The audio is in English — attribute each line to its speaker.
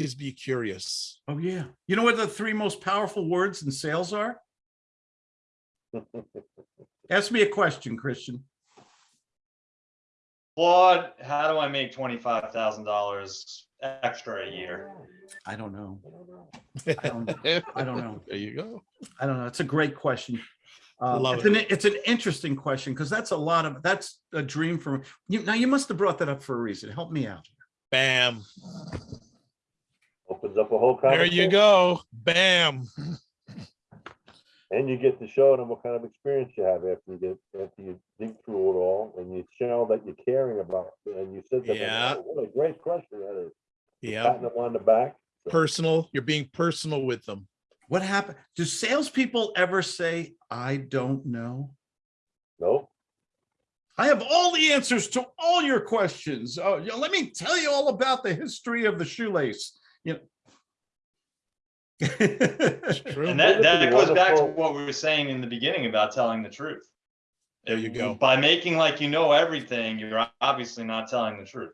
Speaker 1: always be curious.
Speaker 2: Oh, yeah. You know what the three most powerful words in sales are? Ask me a question, Christian.
Speaker 3: Claude, how do I make twenty-five thousand dollars extra a year?
Speaker 2: I don't know. I don't, I don't know.
Speaker 1: There you go.
Speaker 2: I don't know. It's a great question. Uh,
Speaker 1: Love
Speaker 2: it's an, it's an interesting question because that's a lot of, that's a dream for you. Now, you must have brought that up for a reason. Help me out.
Speaker 1: Bam.
Speaker 4: Opens up a whole
Speaker 1: There you go. Bam.
Speaker 4: And you get to show them what kind of experience you have after you get, after you dig through it all and you show that you're caring about, it. and you said that,
Speaker 1: Yeah.
Speaker 4: "Oh, what a great question that is.
Speaker 1: Yeah.
Speaker 4: Patting them on the back. So,
Speaker 1: Personal. You're being personal with them.
Speaker 2: What happened? Do salespeople ever say, I don't know?
Speaker 4: No,
Speaker 2: I have all the answers to all your questions. Oh, let me tell you all about the history of the shoelace, you know.
Speaker 1: True.
Speaker 3: And that, that
Speaker 4: be
Speaker 3: goes back to what we were saying in the beginning about telling the truth.
Speaker 1: There you go.
Speaker 3: By making like you know everything, you're obviously not telling the truth.